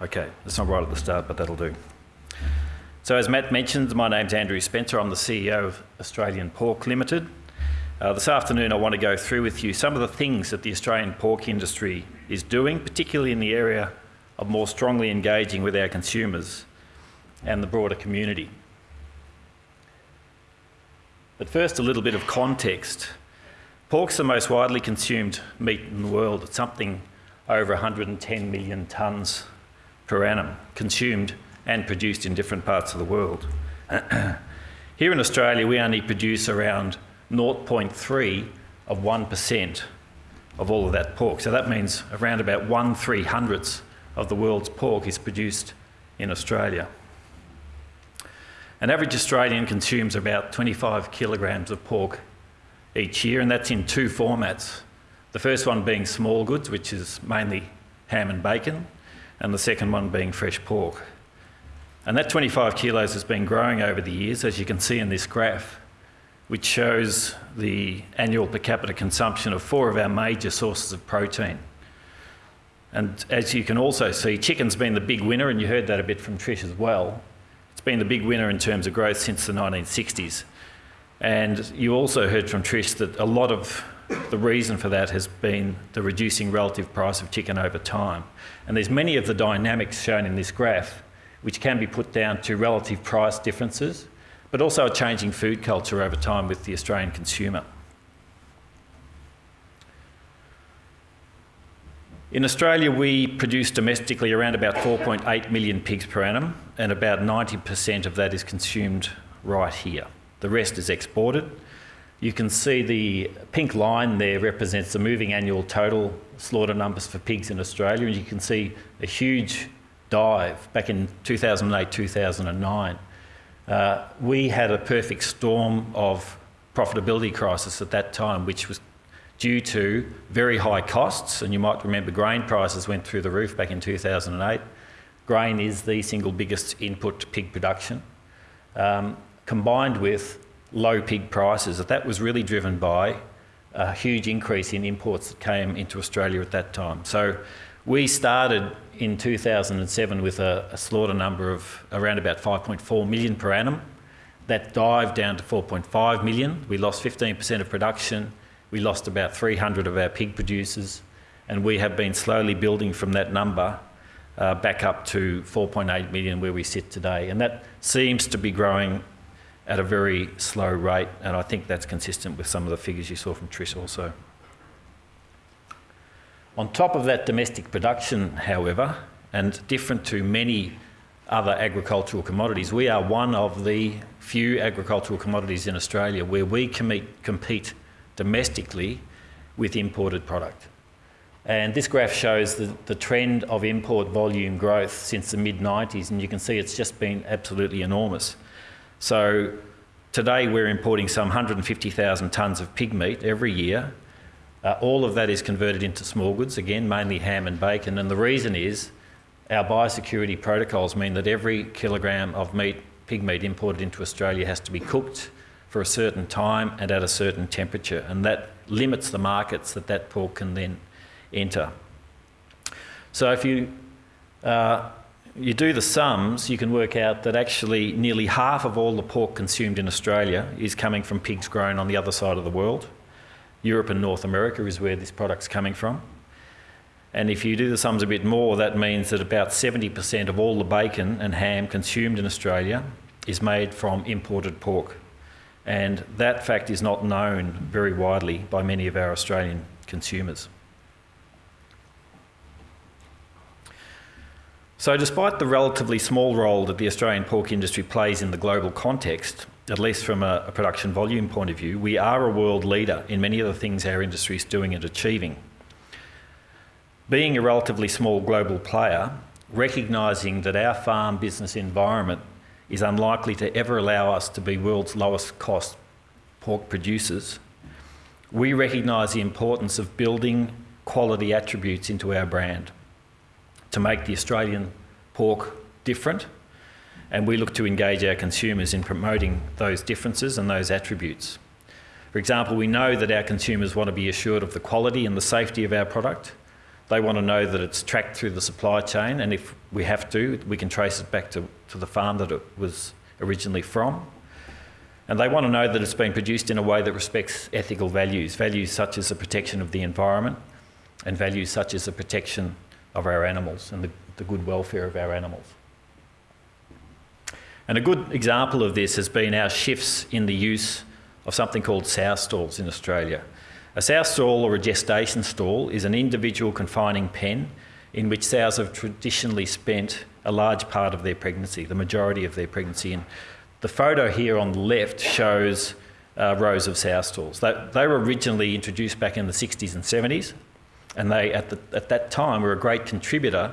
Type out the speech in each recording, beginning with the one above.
Okay, that's not right at the start, but that'll do. So as Matt mentioned, my name's Andrew Spencer. I'm the CEO of Australian Pork Limited. Uh, this afternoon I want to go through with you some of the things that the Australian pork industry is doing, particularly in the area of more strongly engaging with our consumers and the broader community. But first, a little bit of context. Pork's the most widely consumed meat in the world. It's something over 110 million tonnes per annum consumed and produced in different parts of the world. Here in Australia, we only produce around 0.3 of 1% of all of that pork. So that means around about 1 300th of the world's pork is produced in Australia. An average Australian consumes about 25 kilograms of pork each year, and that's in two formats. The first one being small goods, which is mainly ham and bacon, and the second one being fresh pork. And that 25 kilos has been growing over the years, as you can see in this graph, which shows the annual per capita consumption of four of our major sources of protein. And as you can also see, chicken's been the big winner, and you heard that a bit from Trish as well. It's been the big winner in terms of growth since the 1960s. And you also heard from Trish that a lot of the reason for that has been the reducing relative price of chicken over time. And there's many of the dynamics shown in this graph which can be put down to relative price differences, but also a changing food culture over time with the Australian consumer. In Australia, we produce domestically around about 4.8 million pigs per annum, and about 90% of that is consumed right here. The rest is exported. You can see the pink line there represents the moving annual total slaughter numbers for pigs in Australia, and you can see a huge dive back in 2008, 2009. Uh, we had a perfect storm of profitability crisis at that time, which was due to very high costs. And you might remember grain prices went through the roof back in 2008. Grain is the single biggest input to pig production, um, combined with low pig prices. That was really driven by a huge increase in imports that came into Australia at that time. So we started in 2007 with a, a, slaughter number of around about 5.4 million per annum. That dived down to 4.5 million. We lost 15% of production. We lost about 300 of our pig producers. And we have been slowly building from that number uh, back up to 4.8 million where we sit today. And that seems to be growing at a very slow rate. And I think that's consistent with some of the figures you saw from Trish also. On top of that domestic production, however, and different to many other agricultural commodities, we are one of the few agricultural commodities in Australia where we compete domestically with imported product. And this graph shows the, the trend of import volume growth since the mid-90s, and you can see it's just been absolutely enormous. So today we're importing some 150,000 tonnes of pig meat every year, uh, all of that is converted into small goods, again, mainly ham and bacon. And the reason is our biosecurity protocols mean that every kilogram of meat, pig meat imported into Australia has to be cooked for a certain time and at a certain temperature. And that limits the markets that that pork can then enter. So if you, uh, you do the sums, you can work out that actually nearly half of all the pork consumed in Australia is coming from pigs grown on the other side of the world. Europe and North America is where this product's coming from. And if you do the sums a bit more, that means that about 70% of all the bacon and ham consumed in Australia is made from imported pork. And that fact is not known very widely by many of our Australian consumers. So despite the relatively small role that the Australian pork industry plays in the global context, at least from a, a, production volume point of view, we are a world leader in many of the things our industry is doing and achieving. Being a relatively small global player, recognising that our farm business environment is unlikely to ever allow us to be world's lowest cost pork producers, we recognise the importance of building quality attributes into our brand to make the Australian pork different and we look to engage our consumers in promoting those differences and those attributes. For example, we know that our consumers want to be assured of the quality and the safety of our product, They want to know that it's tracked through the supply chain, and if we have to, we can trace it back to, to the farm that it was originally from. And they want to know that it's been produced in a way that respects ethical values, values such as the protection of the environment and values such as the protection of our animals and the, the good welfare of our animals. And a good example of this has been our shifts in the use of something called sow stalls in Australia. A sow stall or a gestation stall is an individual confining pen in which sows have traditionally spent a large part of their pregnancy, the majority of their pregnancy. And the photo here on the left shows uh, rows of sow stalls. They, they were originally introduced back in the 60s and 70s, and they, at, the, at that time, were a great contributor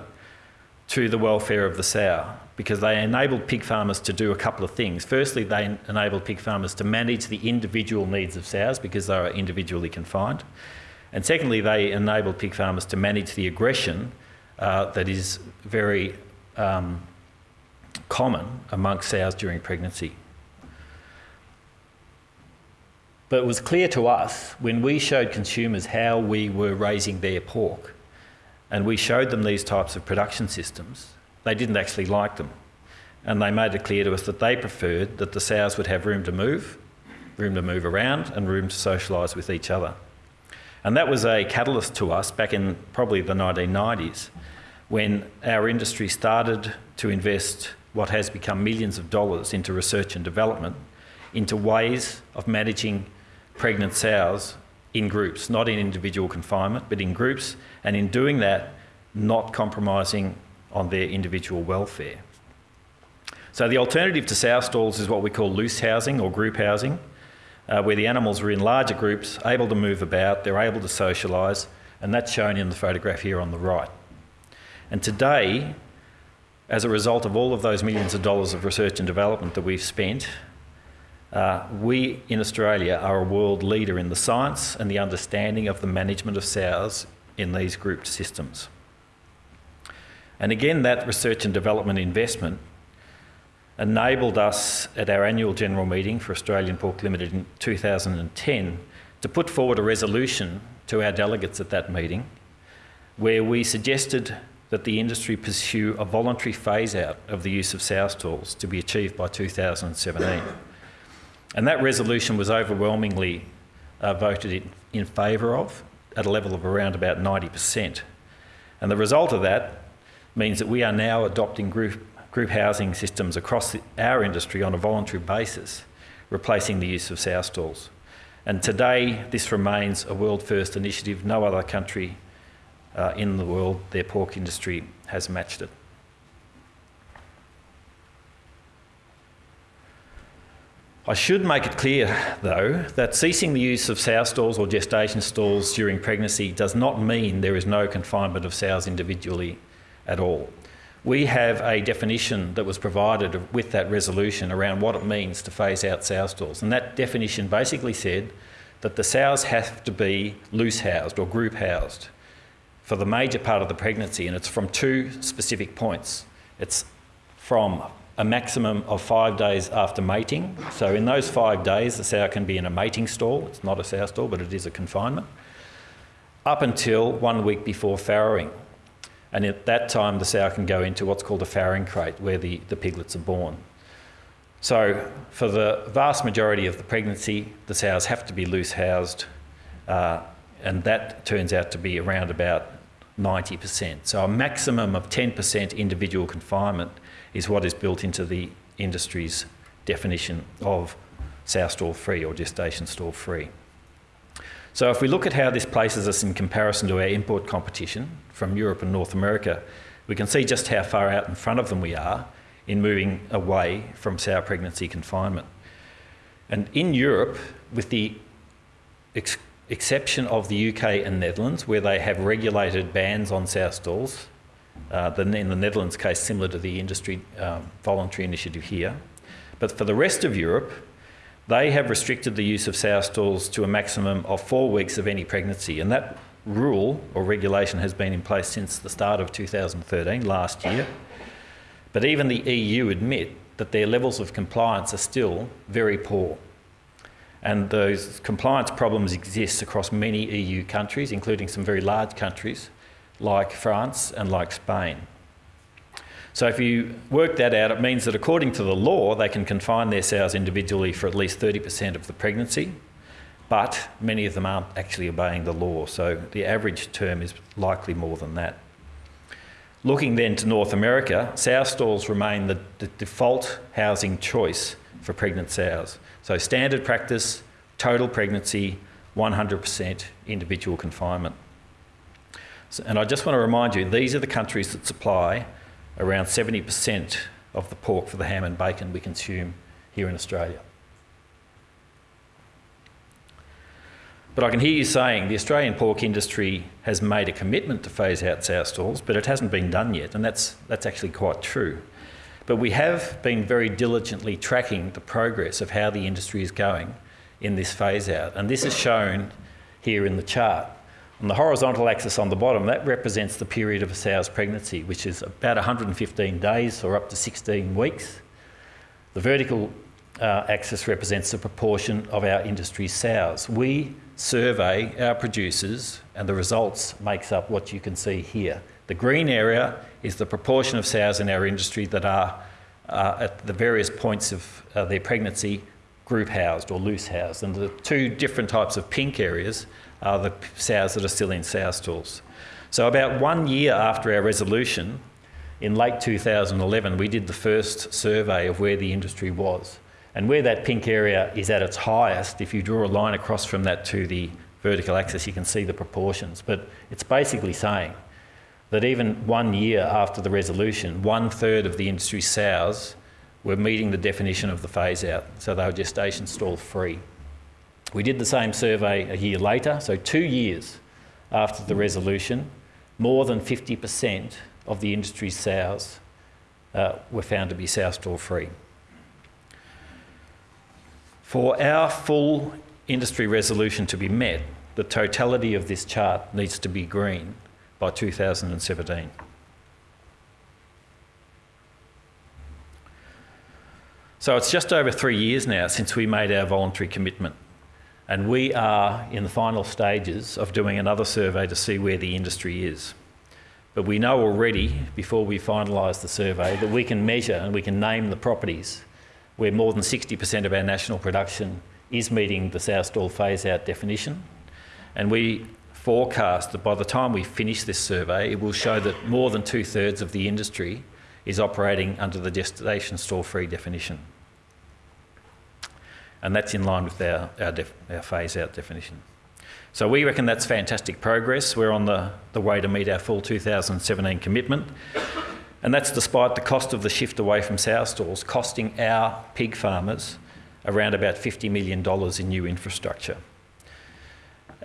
to the welfare of the sow because they enabled pig farmers to do a couple of things. Firstly, they enabled pig farmers to manage the individual needs of sows because they are individually confined. And secondly, they enabled pig farmers to manage the aggression uh, that is very um, common amongst sows during pregnancy. But it was clear to us when we showed consumers how we were raising their pork and we showed them these types of production systems, they didn't actually like them. And they made it clear to us that they preferred that the sows would have room to move, room to move around, and room to socialise with each other. And that was a catalyst to us back in probably the 1990s when our industry started to invest what has become millions of dollars into research and development, into ways of managing pregnant sows in groups, not in individual confinement, but in groups, and in doing that, not compromising on their individual welfare. So the alternative to sow stalls is what we call loose housing or group housing, uh, where the animals are in larger groups, able to move about, they're able to socialise, and that's shown in the photograph here on the right. And today, as a result of all of those millions of dollars of research and development that we've spent, uh, we in Australia are a world leader in the science and the understanding of the management of sows in these grouped systems. And again, that research and development investment enabled us at our annual general meeting for Australian Pork Limited in 2010 to put forward a resolution to our delegates at that meeting where we suggested that the industry pursue a voluntary phase out of the use of sow stalls to be achieved by 2017. And that resolution was overwhelmingly uh, voted in, in favour of at a level of around about 90%. And the result of that means that we are now adopting group, group housing systems across the, our industry on a voluntary basis, replacing the use of sow stalls. And today, this remains a world first initiative. No other country uh, in the world, their pork industry has matched it. I should make it clear, though, that ceasing the use of sow stalls or gestation stalls during pregnancy does not mean there is no confinement of sows individually at all. We have a definition that was provided with that resolution around what it means to phase out sow stalls, and that definition basically said that the sows have to be loose housed or group housed for the major part of the pregnancy, and it's from two specific points. It's from a maximum of five days after mating. So in those five days, the sow can be in a mating stall. It's not a sow stall, but it is a confinement. Up until one week before farrowing. And at that time, the sow can go into what's called a farrowing crate, where the, the piglets are born. So for the vast majority of the pregnancy, the sows have to be loose housed, uh, and that turns out to be around about 90%. So a maximum of 10% individual confinement is what is built into the industry's definition of sow stall free or gestation stall free. So if we look at how this places us in comparison to our import competition from Europe and North America, we can see just how far out in front of them we are in moving away from sow pregnancy confinement. And in Europe, with the ex exception of the UK and Netherlands, where they have regulated bans on sow stalls, uh, in the Netherlands case, similar to the industry um, voluntary initiative here. But for the rest of Europe, they have restricted the use of sow stalls to a maximum of four weeks of any pregnancy. And that rule or regulation has been in place since the start of 2013, last year. But even the EU admit that their levels of compliance are still very poor. And those compliance problems exist across many EU countries, including some very large countries, like France and like Spain. So if you work that out, it means that according to the law, they can confine their sows individually for at least 30% of the pregnancy, but many of them aren't actually obeying the law, so the average term is likely more than that. Looking then to North America, sow stalls remain the, the default housing choice for pregnant sows. So standard practice, total pregnancy, 100% individual confinement. So, and I just want to remind you, these are the countries that supply around 70% of the pork for the ham and bacon we consume here in Australia. But I can hear you saying the Australian pork industry has made a commitment to phase out sow stalls, but it hasn't been done yet, and that's, that's actually quite true. But we have been very diligently tracking the progress of how the industry is going in this phase out, and this is shown here in the chart. On the horizontal axis on the bottom, that represents the period of a sow's pregnancy, which is about 115 days or up to 16 weeks. The vertical uh, axis represents the proportion of our industry sows. We survey our producers and the results makes up what you can see here. The green area is the proportion of sows in our industry that are uh, at the various points of uh, their pregnancy group housed or loose housed. And the two different types of pink areas are the sows that are still in sow stalls. So about one year after our resolution, in late 2011, we did the first survey of where the industry was. And where that pink area is at its highest, if you draw a line across from that to the vertical axis, you can see the proportions. But it's basically saying that even one year after the resolution, one third of the industry sows were meeting the definition of the phase out, so they were gestation stall free. We did the same survey a year later, so two years after the resolution, more than 50% of the industry's sows uh, were found to be sow stall free. For our full industry resolution to be met, the totality of this chart needs to be green by 2017. So it's just over three years now since we made our voluntary commitment. And we are in the final stages of doing another survey to see where the industry is. But we know already, before we finalise the survey, that we can measure and we can name the properties where more than 60% of our national production is meeting the sow stall phase out definition. And we forecast that by the time we finish this survey, it will show that more than two thirds of the industry is operating under the gestation stall-free definition and that's in line with our, our, our phase out definition. So we reckon that's fantastic progress. We're on the, the way to meet our full 2017 commitment. And that's despite the cost of the shift away from sow stalls costing our pig farmers around about $50 million in new infrastructure.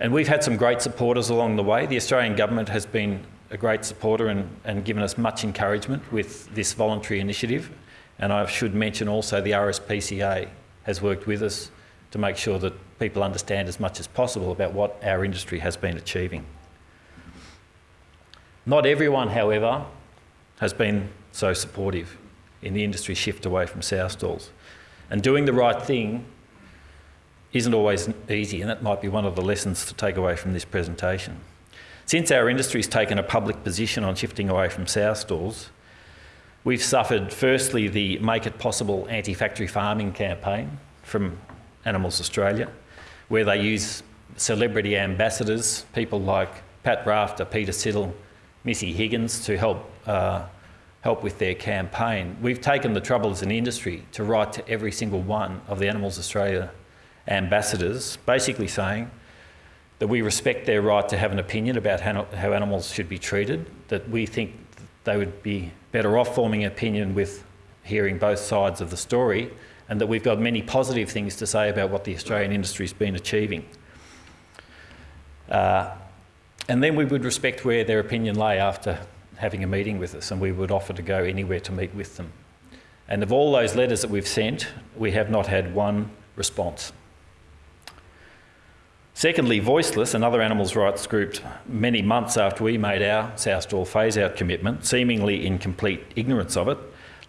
And we've had some great supporters along the way. The Australian government has been a great supporter and, and given us much encouragement with this voluntary initiative. And I should mention also the RSPCA, has worked with us to make sure that people understand as much as possible about what our industry has been achieving. Not everyone, however, has been so supportive in the industry shift away from sow stalls. And doing the right thing isn't always easy, and that might be one of the lessons to take away from this presentation. Since our industry has taken a public position on shifting away from sow stalls, We've suffered, firstly, the Make It Possible anti factory farming campaign from Animals Australia, where they use celebrity ambassadors, people like Pat Rafter, Peter Siddle, Missy Higgins, to help, uh, help with their campaign. We've taken the trouble as an industry to write to every single one of the Animals Australia ambassadors, basically saying that we respect their right to have an opinion about how, animals should be treated, that we think they would be better off forming an opinion with hearing both sides of the story and that we've got many positive things to say about what the Australian industry's been achieving. Uh, and then we would respect where their opinion lay after having a meeting with us and we would offer to go anywhere to meet with them. And of all those letters that we've sent, we have not had one response. Secondly, Voiceless, another animals rights group, many months after we made our sow stall phase out commitment, seemingly in complete ignorance of it,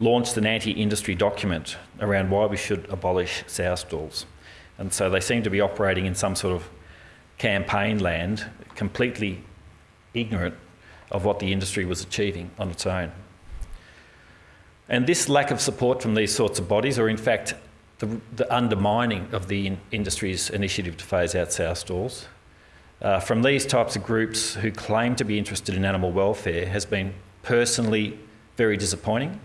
launched an anti industry document around why we should abolish sow stalls. And so they seem to be operating in some sort of campaign land, completely ignorant of what the industry was achieving on its own. And this lack of support from these sorts of bodies, or in fact, the, the undermining of the in industry's initiative to phase out sow stalls, uh, from these types of groups who claim to be interested in animal welfare has been personally very disappointing.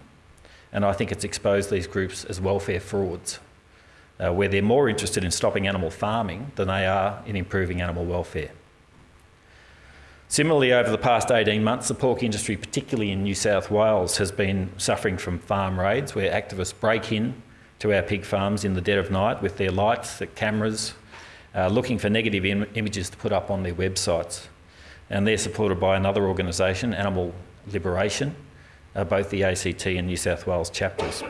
And I think it's exposed these groups as welfare frauds, uh, where they're more interested in stopping animal farming than they are in improving animal welfare. Similarly, over the past 18 months, the pork industry, particularly in New South Wales, has been suffering from farm raids where activists break in to our pig farms in the dead of night with their lights, their cameras, uh, looking for negative Im images to put up on their websites. And they're supported by another organisation, Animal Liberation, uh, both the ACT and New South Wales chapters.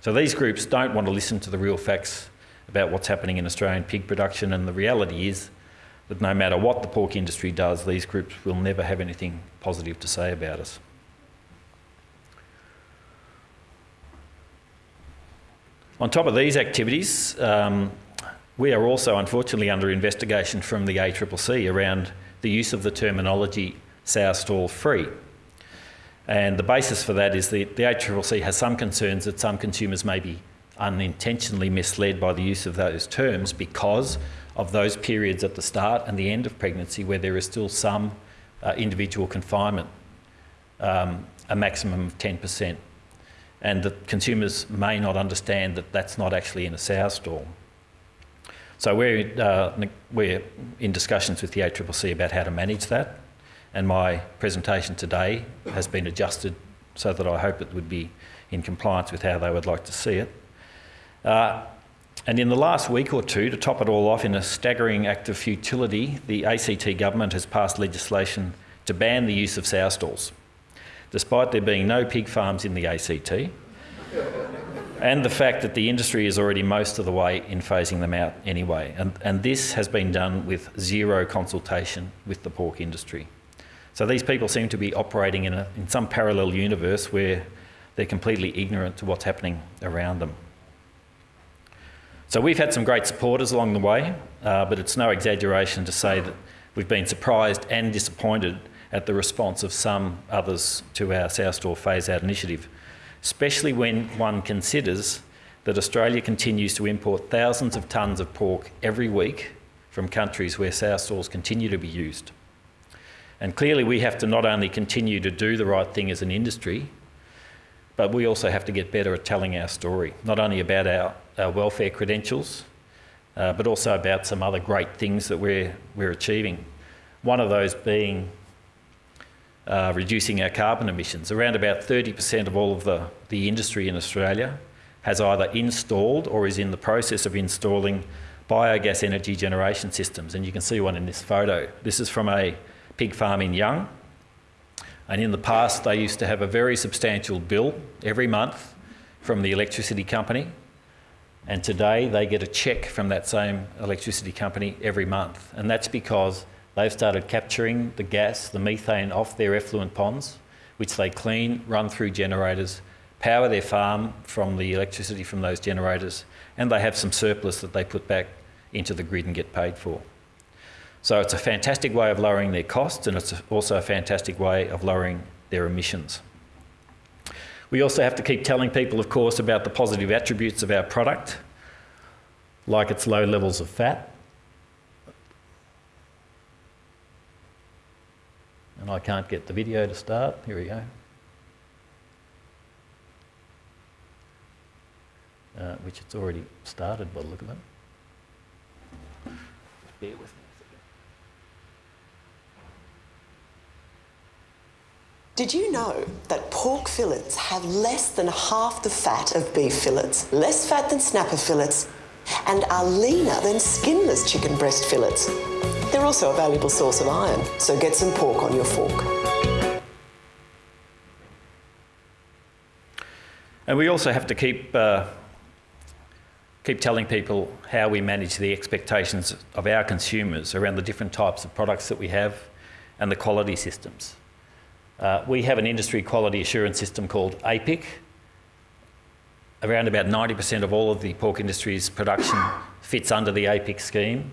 So these groups don't want to listen to the real facts about what's happening in Australian pig production, and the reality is that no matter what the pork industry does, these groups will never have anything positive to say about us. On top of these activities, um, we are also unfortunately under investigation from the ACCC around the use of the terminology sow stall free. And the basis for that is that the ACCC has some concerns that some consumers may be unintentionally misled by the use of those terms because of those periods at the start and the end of pregnancy where there is still some uh, individual confinement, um, a maximum of 10%. And that consumers may not understand that that's not actually in a stall. So we're, uh, we're in discussions with the ACCC about how to manage that. And my presentation today has been adjusted so that I hope it would be in compliance with how they would like to see it. Uh, and in the last week or two, to top it all off, in a staggering act of futility, the ACT government has passed legislation to ban the use of sow stalls, despite there being no pig farms in the ACT, and the fact that the industry is already most of the way in phasing them out anyway. And, and this has been done with zero consultation with the pork industry. So these people seem to be operating in, a, in some parallel universe where they're completely ignorant to what's happening around them. So we've had some great supporters along the way, uh, but it's no exaggeration to say that we've been surprised and disappointed at the response of some others to our sow stall phase out initiative, especially when one considers that Australia continues to import thousands of tonnes of pork every week from countries where sow stalls continue to be used. And clearly we have to not only continue to do the right thing as an industry, but we also have to get better at telling our story, not only about our, our welfare credentials, uh, but also about some other great things that we're, we're achieving. One of those being uh, reducing our carbon emissions. Around about 30% of all of the, the industry in Australia has either installed or is in the process of installing biogas energy generation systems. And you can see one in this photo. This is from a pig farm in Young. And in the past, they used to have a very substantial bill every month from the electricity company. And today they get a cheque from that same electricity company every month. And that's because they've started capturing the gas, the methane off their effluent ponds, which they clean, run through generators, power their farm from the electricity from those generators, and they have some surplus that they put back into the grid and get paid for. So it's a fantastic way of lowering their costs and it's also a fantastic way of lowering their emissions. We also have to keep telling people, of course, about the positive attributes of our product, like its low levels of fat. And I can't get the video to start. Here we go. Uh, which it's already started by the look of it. Bear with me. Did you know that pork fillets have less than half the fat of beef fillets, less fat than snapper fillets, and are leaner than skinless chicken breast fillets? They're also a valuable source of iron, so get some pork on your fork. And we also have to keep, uh, keep telling people how we manage the expectations of our consumers around the different types of products that we have and the quality systems. Uh, we have an industry quality assurance system called APIQ. Around about 90% of all of the pork industry's production fits under the APIQ scheme.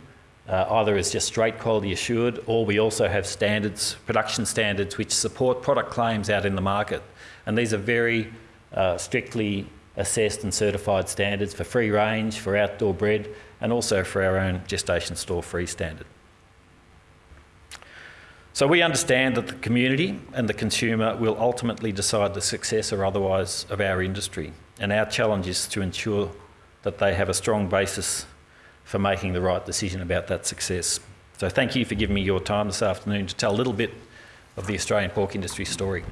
Uh, either as just straight quality assured, or we also have standards, production standards, which support product claims out in the market. And these are very uh, strictly assessed and certified standards for free range, for outdoor bred, and also for our own gestation stall free standard. So we understand that the community and the consumer will ultimately decide the success or otherwise of our industry, and our challenge is to ensure that they have a strong basis for making the right decision about that success. So thank you for giving me your time this afternoon to tell a little bit of the Australian pork industry story.